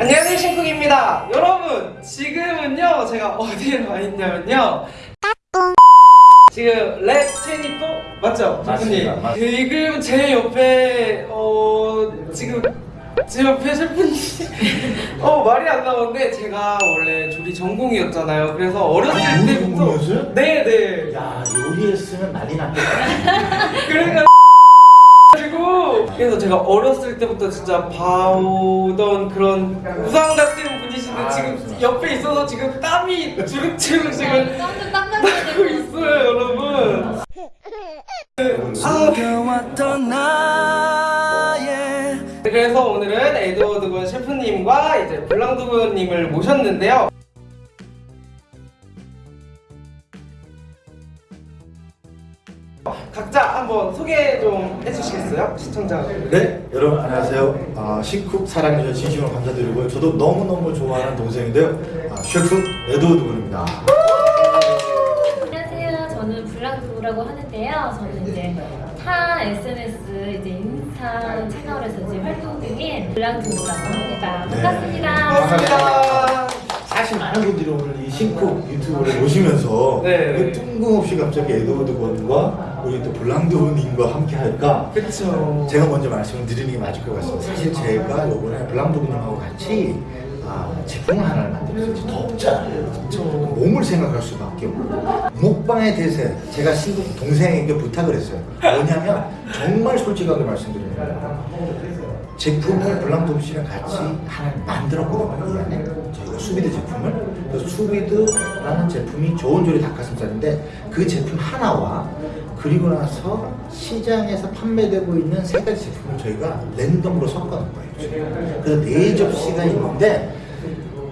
안녕하세요 신쿡입니다 여러분 지금은요 제가 어디에 와 있냐면요 지금 랩24 맞죠? 맞습니다. 지금 제 옆에 어 지금 제 옆에 셰프님 어 말이 안 나오는데 제가 원래 조리 전공이었잖아요 그래서 어렸을 아, 때부터? 네네 야 요리했으면 난리 났겠다. 그러니까 그래서 제가 어렸을 때부터 진짜 봐오던 그런 우상 같은 분이신데 아, 지금. 옆에 있어서 지금 땀이 주룩주룩 지금 땀좀 나고 있어요 여러분. 그래서 오늘은 에드워드 군 셰프님과 이제 블랑드 군님을 모셨는데요 한번 소개 좀 해주시겠어요? 시청자 네 여러분 안녕하세요. 아, 식쿡 사랑해주셔서 진심으로 감사드리고요. 저도 너무너무 좋아하는 동생인데요. 아, 셰프 에드워드 군입니다. 안녕하세요. 저는 블랑두라고 하는데요. 저는 이제 타 SNS 이제 인스타 채널에서 이제 활동 중인 블랑두라고 합니다. 네. 반갑습니다. 반갑습니다 사실 많은 분들이 오늘 이 신쿡 유튜브를 보시면서 네. 왜 뜬금없이 갑자기 에드워드 권과 우리 또 블랑두부님과 함께 할까? 그쵸 제가 먼저 말씀을 드리는 게 맞을 것 같습니다. 사실 제가 이번에 블랑두부님하고 같이 아, 제품을 하나를 만들었어요. 덥잖아요. 몸을 생각할 수밖에 없고 먹방의 대세 제가 친구 동생에게 부탁을 했어요. 뭐냐면 정말 솔직하게 말씀드리는 거예요. 제품을 블랑드 씨랑 같이 하나 만들었거든요. 이 안에 저희가 수비드 제품을 그래서 수비드라는 제품이 좋은 조리 닭가슴살인데 그 제품 하나와 그리고 나서 시장에서 판매되고 있는 세 가지 제품을 저희가 랜덤으로 섞어놓은 거예요. 그래서 네 접시가 있는데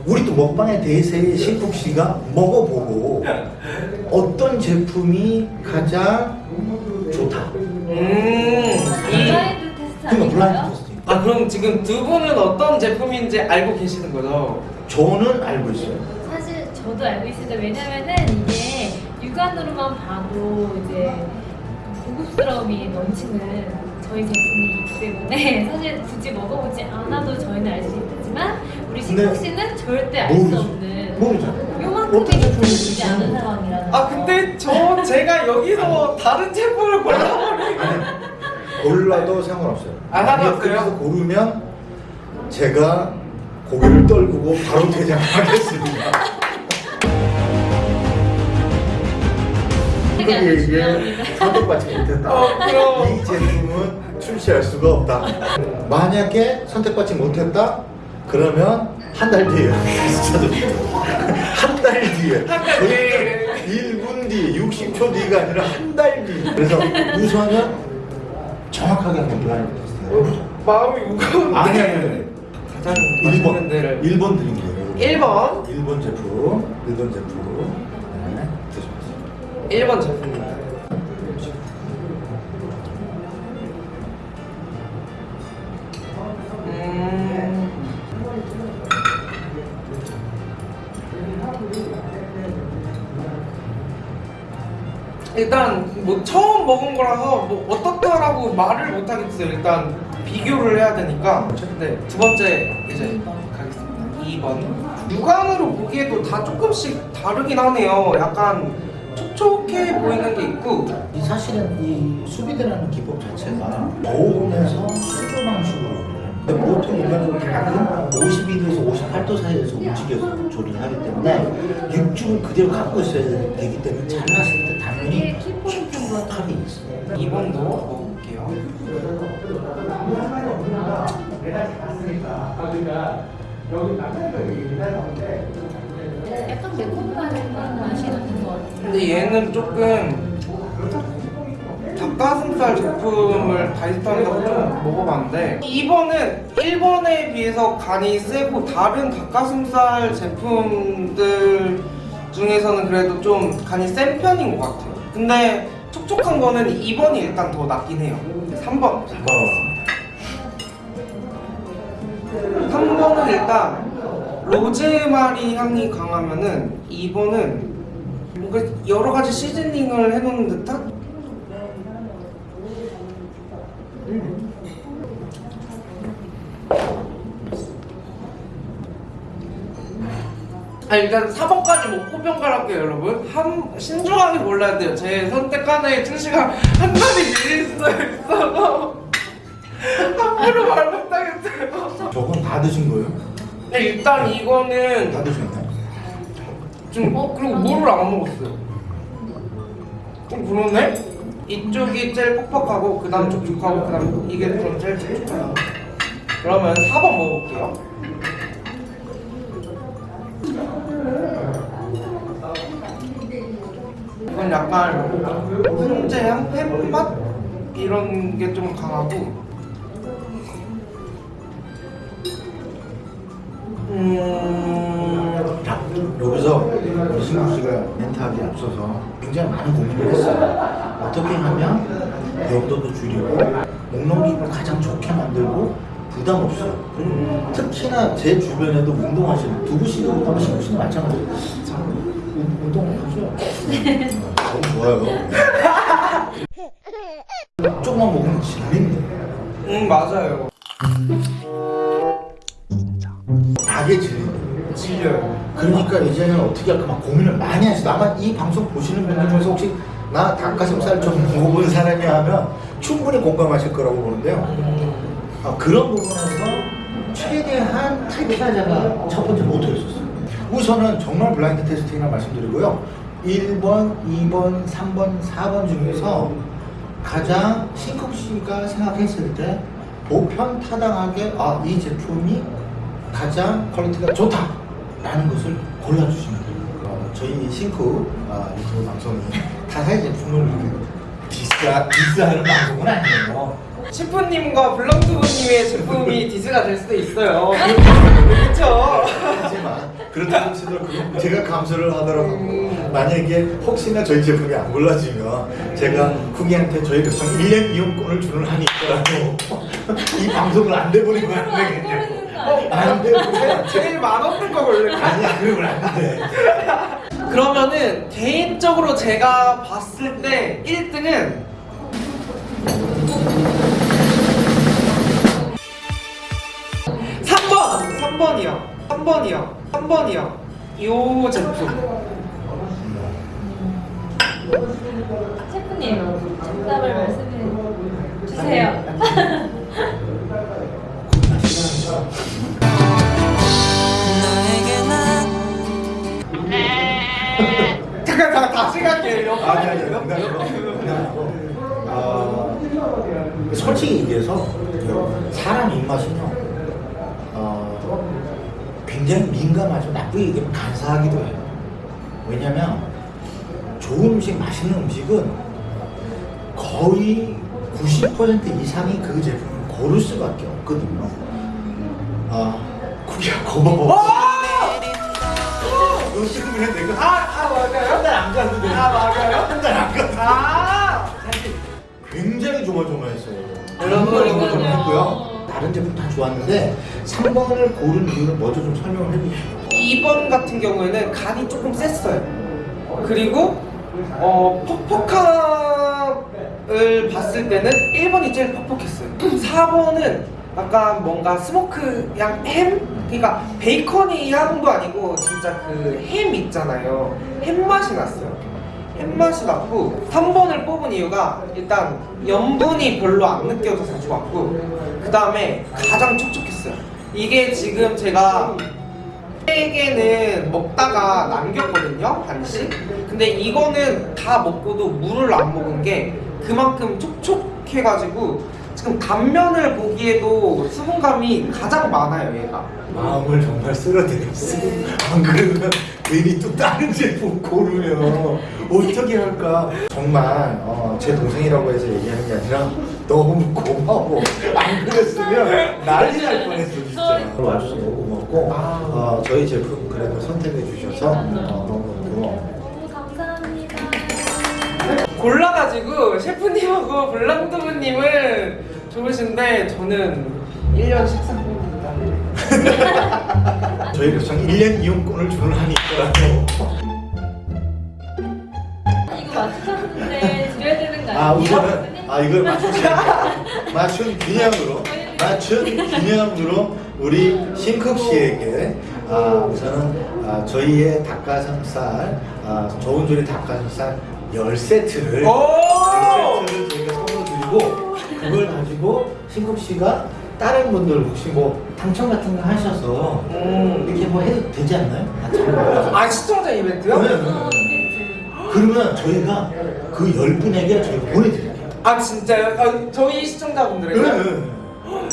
우리 또 먹방의 대세의 신국 씨가 먹어보고 어떤 제품이 가장 좋다. 음, 이, 블라인드 테스트 그러니까 블라인드 아닌가요? 테스트. 아 그럼 지금 두 분은 어떤 제품인지 알고 계시는 거죠? 저는 알고 있어요. 사실 저도 알고 있습니다. 왜냐면은 이게 육안으로만 봐도 이제 고급스러움이 넘치는 저희 제품이기 때문에 사실 굳이 먹어보지 않아도 저희는 알 수 있지만 우리 근데 신국 씨는 절대 알수 모르죠. 없는 모르잖아요. 요만큼의 제품이지 않은. 상황이라는 아 거. 근데 저 제가 여기서 다른 제품을 골라버리고 골라도 상관없어요. 아, 상관없어요? 고르면 제가 고개를 떨구고 바로 퇴장하겠습니다. 중요합니다. 선택받지 못했다. 어. 이 제품은 출시할 수가 없다. 만약에 선택받지 못했다? 그러면 한 달 뒤에 한 달 뒤에 한달 뒤에. 1분 뒤에 60초 뒤가 아니라 한 달 뒤. 그래서 우선은 정확하게 한번 블라인드 테스트. 마음이 무거운데 아니 아니 아니. 가장 맛있는 1번 데를 1번 드릴게요. 1번 1번 제품 1번 제품 네, 드셔보세요. 1번 제품입니다 음... 일단 뭐 처음 먹은 거라서 뭐 어떻다라고 말을 못 하겠어요. 일단 비교를 해야 되니까. 네, 두 번째 이제 가겠습니다. 2번. 육안으로 보기에도 다 조금씩 다르긴 하네요. 약간 촉촉해 보이는 게 있고 이 사실은 이 수비드라는 기법 자체가 저온에서 수조 방식으로 근데 보통 일반적으로 닭은 52도에서 58도 사이에서 움직여서 조리를 하기 때문에 육즙을 그대로 갖고 있어야 되기 때문에 잘랐을 때 당연히 이게 키포인트인 것 같아요. 촉촉함이 있어요 2번도 먹어볼게요. 약간 매콤한 맛이 나는 것 같아요. 근데 얘는 조금 닭가슴살 제품을 바이스타에다가 좀 먹어봤는데 2번은 1번에 비해서 간이 세고 다른 닭가슴살 제품들 중에서는 그래도 좀 간이 센 편인 것 같아요. 근데 촉촉한 거는 2번이 일단 더 낫긴 해요. 3번. 3번은 일단 로즈마리 향이 강하면은 2번은 뭔가 여러 가지 시즈닝을 해놓은 듯한? 자 일단 4번까지 먹고 평가할게요 여러분. 한 신중하게 골라야 돼요. 제 선택하는 출시가 한 달이 미리 있어서. 함부로 말 못하겠어요. 저건 다 드신 거예요? 근데 일단 이거는 다 드셨나요? 좀 어, 그리고 물을 안 먹었어요 좀 그러네? 이쪽이 제일 퍽퍽하고 그 다음 촉촉하고 그 다음 이게 좀 제일 촉촉해요 그러면 4번 먹어볼게요 이건 약간 훈제향? 햄맛? 이런 게 좀 강하고 여기서 우리 신국 씨가 멘트하기 앞서서 굉장히 많은 고민을 했어요. 어떻게 하면 염도도 줄이고 목넘김을 가장 좋게 만들고 부담 없어요. 그리고 특히나 제 주변에도 운동하시는 두부씨도 운동하고 신국 씨도 마찬가지예요. 자, 운- 운동하죠? 어, 너무 좋아요. 조금만 먹으면 질린데 음 맞아요 질린데 질려요 그러니까 이제는 어떻게 할까 막 고민을 많이 했어. 나만 이 방송 보시는 분들 중에서 혹시 나 닭가슴살 좀 먹어본 사람이 하면 충분히 공감하실 거라고 보는데요. 아, 그런 부분에서 최대한 탈피하자가 첫 번째 모토였었어요. 우선은 정말 블라인드 테스팅이라 말씀드리고요. 1번, 2번, 3번, 4번 중에서 가장 신쿡 씨가 생각했을 때 보편 타당하게 아, 이 제품이 가장 퀄리티가 좋다라는 것을 골라주시면 돼요. 어, 저희 싱크 아, 유튜브 방송이 타사의 제품을 디스하, 디스하는 방송은 아니에요. 셰프님과 블랑두부님의 제품이 디스가 될 수도 있어요 그렇죠 하지만 그렇다고 치더라도 제가 감수를 하더라도 음. 만약에 혹시나 저희 제품이 안 골라지면 제가 후기한테 저희 극성 1년 이용권을 주는 한이 있더라도 이 방송을 안안되 겠냐고 안 내보내면 제일 맛없는 거 원래. 아니야 그러면 안돼 그러면은 개인적으로 제가 봤을 때 1등은 삼번. 3번이요. 3번이요. 3번이요. 요 제품. 셰프님 정답을 말씀해 주세요. 잠깐 잠깐 다시 갈게요. 아니 아니 농담이고. 어, 솔직히 얘기해서 사람 입맛은요 어, 굉장히 민감하죠. 나쁘게 얘기하면 간사하기도 해요. 왜냐면 좋은 음식 맛있는 음식은 거의 90% 이상이 그 제품을 고를 수밖에 없거든요. 아 쿠키야 고마워 너 지금은 내가 아, 아 맞아요? 한 달안 갔는데 아 맞아요? 한 달안 갔는데 아 사실 굉장히 조마조마했어요. 여러분. 조마조마했고요. 다른 제품 다 좋았는데 3번을 고른 이유를 먼저 좀 설명을 해주시죠. 2번 같은 경우에는 간이 조금 셌어요. 그리고 어, 퍽퍽함을 봤을 때는 1번이 제일 퍽퍽했어요. 4번은 약간 뭔가 smoke 향 햄? 그러니까 베이컨이 향도 아니고 진짜 그 햄 있잖아요. 햄 맛이 났어요. 햄 맛이 났고 3번을 뽑은 이유가 일단 염분이 별로 안 느껴져서 좋았고 그 다음에 가장 촉촉했어요. 이게 지금 제가 세 개는 먹다가 남겼거든요 반씩 근데 이거는 다 먹고도 물을 안 먹은 게 그만큼 촉촉해가지고 지금 단면을 보기에도 수분감이 가장 많아요 얘가 마음을 정말 쓸어드렸어. 안 그러면 괜히 또 다른 제품 고르면 어떻게 할까? 정말 어, 제 동생이라고 해서 얘기하는 게 아니라 너무 고마워. 안 그랬으면 난리 날 뻔했어 진짜. 와줘서 너무 고맙고 아. 어, 저희 제품 그래도 선택해 주셔서 어, 너무 고마워. 너무 감사합니다. 골라가지고 셰프님하고 블랑두부님은 좋으신데 저는 1년 식사권입니다 저희 극성 1년 이용권을 주는 한이 있더라고. 이거 맞추셨는데 드려야 되는 거 아니에요? 아 우선은 아 이걸 맞춘 맞춘 기념으로 맞춘 기념으로 우리 신쿡 씨에게 아, 우선은 아, 저희의 닭가슴살, 아, 좋은 조리 닭가슴살 10세트를 오! 10세트를 저희가 선물로 드리고 그걸 가지고 신국 씨가 다른 분들 혹시 뭐 당첨 같은 거 하셔서 음. 이렇게 뭐 해도 되지 않나요? 아. 아 시청자 이벤트요? 네, 네, 어. 그러면 저희가 그 10분에게 저희가 보내드릴게요. 아 진짜요? 아, 저희 시청자분들에게 네.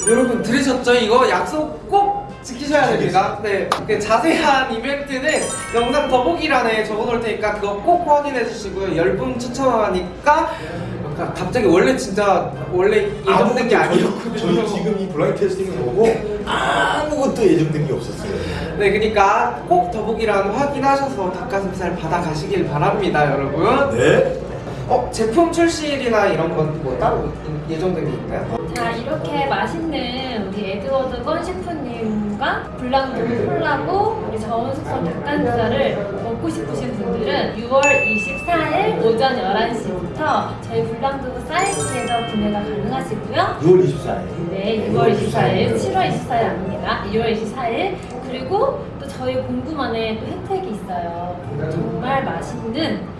여러분 들으셨죠? 이거 약속 꼭 지키셔야 됩니다. 네, 그 자세한 이벤트는 영상 더보기란에 적어놓을 테니까 그거 꼭 확인해 주시고요. 10분 추첨하니까 아까 갑자기 원래 진짜 원래 예정된 게 아니었거든요. 저희 지금 이 블라인드 테스팅을 보고 아무것도 예정된 게 없었어요. 네, 그러니까 꼭 더보기란 확인하셔서 닭가슴살 받아가시길 바랍니다, 여러분. 네. 어, 제품 출시일이나 이런 건 뭐 따로 예정된 게 있나요? 자 이렇게 맛있는 우리 에드워드 건 셰프님과 블랑도 콜라보 우리 저온숙성 닭가슴살을 먹고 싶으신 분들은 6월 24일 오전 11시부터 저희 블랑도 사이트에서 구매가 가능하시고요 6월 24일. 네 6월 24일 7월 24일 아닙니다 6월 24일 그리고 또 저희 공구만에 또 혜택이 있어요 정말 맛있는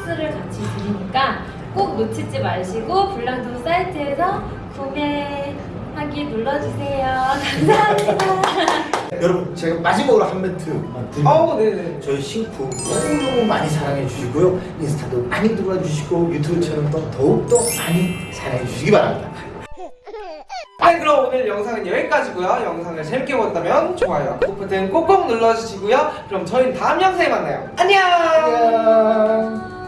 소스를 같이 드리니까 꼭 놓치지 마시고 블랑도 사이트에서 구매하기 눌러주세요 감사합니다 여러분 제가 마지막으로 한 멘트만 드립니다. 어, 네네. 저희 신품 너무너무 많이 사랑해 주시고요. 인스타도 많이 들어와 주시고 유튜브 채널도 더욱더 많이 사랑해 주시기 바랍니다. 네, 그럼 오늘 영상은 여기까지고요. 영상을 재밌게 보셨다면 좋아요, 구독 버튼 꼭꼭 눌러주시고요. 그럼 저희는 다음 영상에 만나요. 안녕! 안녕.